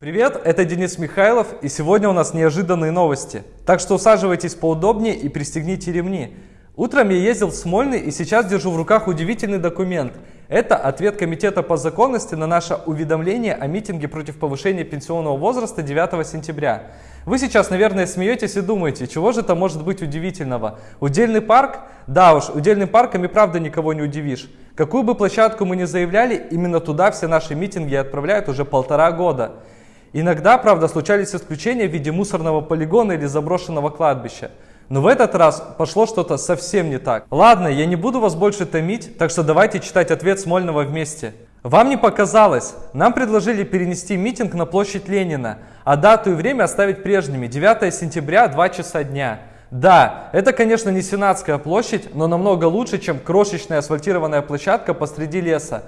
Привет, это Денис Михайлов, и сегодня у нас неожиданные новости. Так что усаживайтесь поудобнее и пристегните ремни. Утром я ездил в Смольный и сейчас держу в руках удивительный документ. Это ответ Комитета по законности на наше уведомление о митинге против повышения пенсионного возраста 9 сентября. Вы сейчас, наверное, смеетесь и думаете, чего же это может быть удивительного? Удельный парк? Да уж, удельным парком и правда никого не удивишь. Какую бы площадку мы ни заявляли, именно туда все наши митинги отправляют уже полтора года. Иногда, правда, случались исключения в виде мусорного полигона или заброшенного кладбища. Но в этот раз пошло что-то совсем не так. Ладно, я не буду вас больше томить, так что давайте читать ответ Смольного вместе. Вам не показалось? Нам предложили перенести митинг на площадь Ленина, а дату и время оставить прежними, 9 сентября, 2 часа дня. Да, это, конечно, не Сенатская площадь, но намного лучше, чем крошечная асфальтированная площадка посреди леса.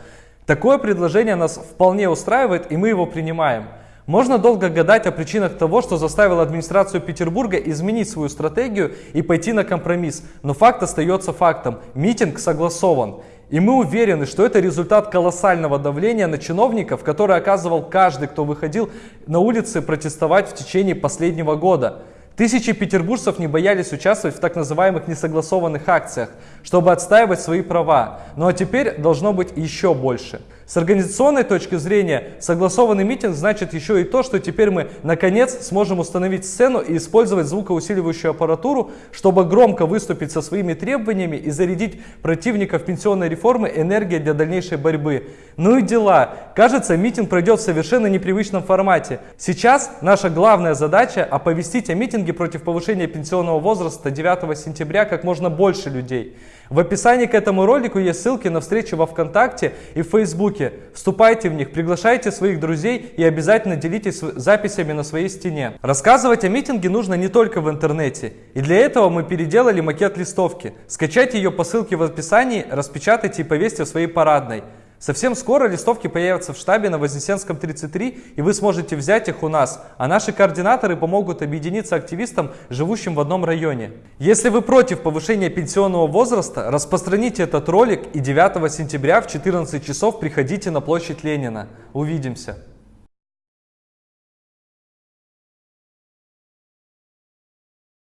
Такое предложение нас вполне устраивает, и мы его принимаем. Можно долго гадать о причинах того, что заставило администрацию Петербурга изменить свою стратегию и пойти на компромисс, но факт остается фактом. Митинг согласован. И мы уверены, что это результат колоссального давления на чиновников, который оказывал каждый, кто выходил на улицы протестовать в течение последнего года. Тысячи петербуржцев не боялись участвовать в так называемых несогласованных акциях, чтобы отстаивать свои права. Ну а теперь должно быть еще больше. С организационной точки зрения, согласованный митинг значит еще и то, что теперь мы наконец сможем установить сцену и использовать звукоусиливающую аппаратуру, чтобы громко выступить со своими требованиями и зарядить противников пенсионной реформы энергией для дальнейшей борьбы. Ну и дела. Кажется, митинг пройдет в совершенно непривычном формате. Сейчас наша главная задача оповестить о митинге против повышения пенсионного возраста 9 сентября как можно больше людей. В описании к этому ролику есть ссылки на встречи во Вконтакте и в Фейсбуке. Вступайте в них, приглашайте своих друзей и обязательно делитесь записями на своей стене. Рассказывать о митинге нужно не только в интернете. И для этого мы переделали макет листовки. Скачайте ее по ссылке в описании, распечатайте и повесьте в своей парадной. Совсем скоро листовки появятся в штабе на Вознесенском 33, и вы сможете взять их у нас, а наши координаторы помогут объединиться активистам, живущим в одном районе. Если вы против повышения пенсионного возраста, распространите этот ролик и 9 сентября в 14 часов приходите на площадь Ленина. Увидимся!